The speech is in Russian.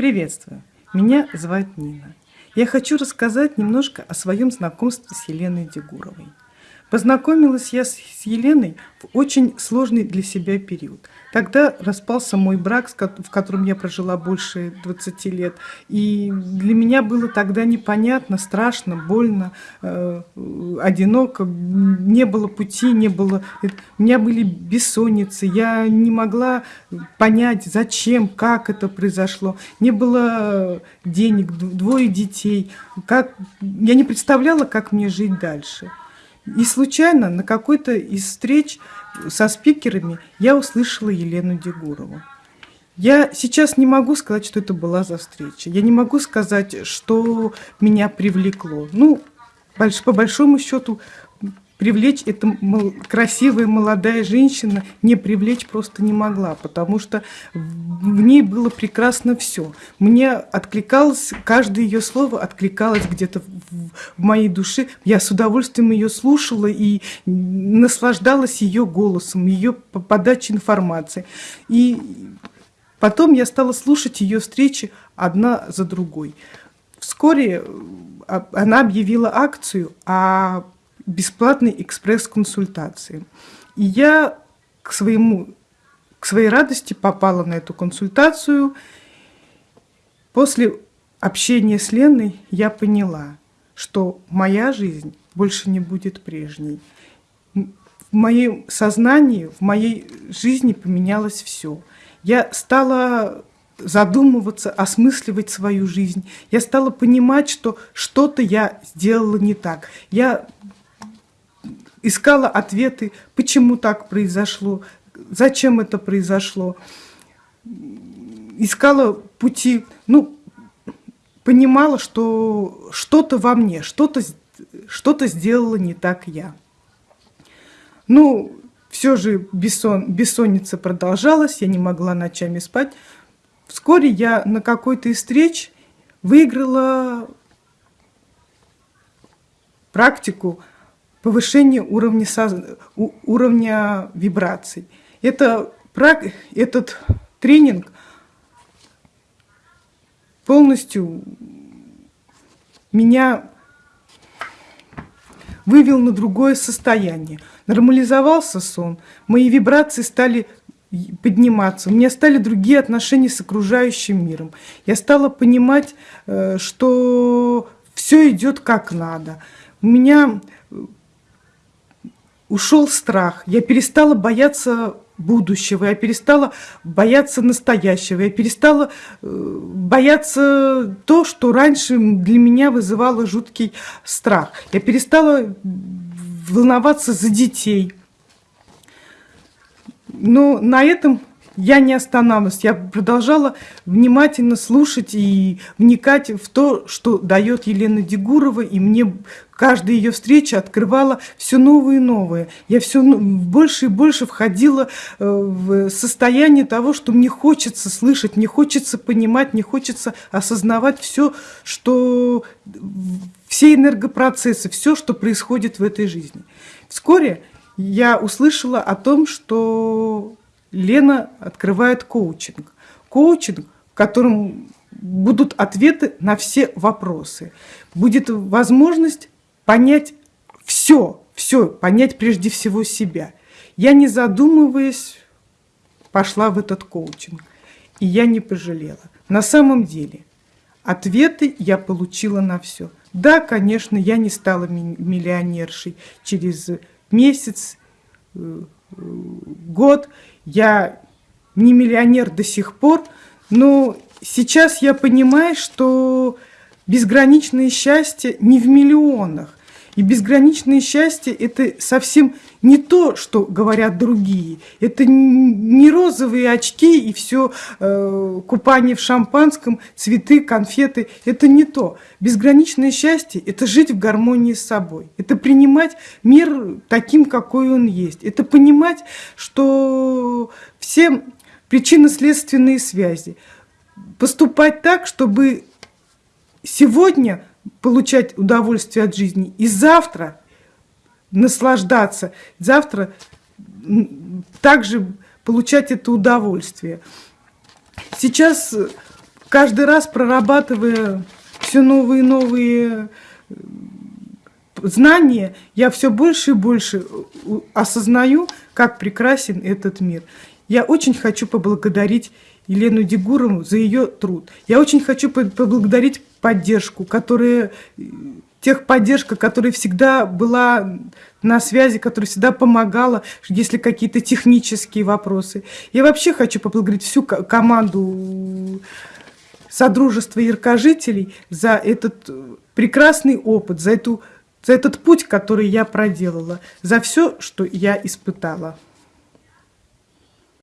Приветствую! Меня зовут Нина. Я хочу рассказать немножко о своем знакомстве с Еленой Дегуровой. Познакомилась я с Еленой в очень сложный для себя период. Тогда распался мой брак, в котором я прожила больше 20 лет. И для меня было тогда непонятно, страшно, больно, э, одиноко. Не было пути, не было... У меня были бессонницы. Я не могла понять, зачем, как это произошло. Не было денег, двое детей. Как... Я не представляла, как мне жить дальше. И случайно на какой-то из встреч со спикерами я услышала Елену Дегурову. Я сейчас не могу сказать, что это была за встреча. Я не могу сказать, что меня привлекло. Ну, по большому счету, привлечь эта красивая молодая женщина не привлечь просто не могла, потому что в ней было прекрасно все. Мне откликалось, каждое ее слово откликалось где-то в моей душе. Я с удовольствием ее слушала и наслаждалась ее голосом, ее подачей информации. И потом я стала слушать ее встречи одна за другой. Вскоре а, она объявила акцию о бесплатной экспресс-консультации. И я к, своему, к своей радости попала на эту консультацию. После общения с Леной я поняла, что моя жизнь больше не будет прежней. В моем сознании, в моей жизни поменялось все. Я стала задумываться, осмысливать свою жизнь. Я стала понимать, что что-то я сделала не так. Я искала ответы, почему так произошло, зачем это произошло. Искала пути, ну, понимала, что что-то во мне, что-то что, -то, сделала не так я. Ну, все же бессон, бессонница продолжалась, я не могла ночами спать. Вскоре я на какой-то из встреч выиграла практику повышение уровня, уровня вибраций. Это, этот тренинг полностью меня вывел на другое состояние. Нормализовался сон, мои вибрации стали подниматься, у меня стали другие отношения с окружающим миром. Я стала понимать, э, что все идет как надо. У меня ушел страх, я перестала бояться будущего, я перестала бояться настоящего, я перестала э, бояться то, что раньше для меня вызывало жуткий страх. Я перестала волноваться за детей. Но на этом я не останавливалась, я продолжала внимательно слушать и вникать в то, что дает Елена Дегурова, и мне каждая ее встреча открывала все новые и новые. Я все больше и больше входила э, в состояние того, что мне хочется слышать, мне хочется понимать, мне хочется осознавать все, что все энергопроцессы, все, что происходит в этой жизни. Вскоре я услышала о том, что Лена открывает коучинг. Коучинг, в котором будут ответы на все вопросы. Будет возможность понять все, все, понять прежде всего себя. Я, не задумываясь, пошла в этот коучинг. И я не пожалела. На самом деле, ответы я получила на все. Да, конечно, я не стала миллионершей через месяц, э, год. Я не миллионер до сих пор, но сейчас я понимаю, что безграничное счастье не в миллионах. И безграничное счастье – это совсем не то, что говорят другие. Это не розовые очки и все э, купание в шампанском, цветы, конфеты. Это не то. Безграничное счастье – это жить в гармонии с собой. Это принимать мир таким, какой он есть. Это понимать, что все причинно-следственные связи. Поступать так, чтобы сегодня – получать удовольствие от жизни и завтра наслаждаться, завтра также получать это удовольствие. Сейчас каждый раз прорабатывая все новые и новые э, знания, я все больше и больше осознаю, как прекрасен этот мир. Я очень хочу поблагодарить Елену Дегурову за ее труд. Я очень хочу поблагодарить поддержку, которая техподдержка, которая всегда была на связи, которая всегда помогала, если какие-то технические вопросы. Я вообще хочу поблагодарить всю команду Содружества яркожителей за этот прекрасный опыт, за, эту, за этот путь, который я проделала, за все, что я испытала.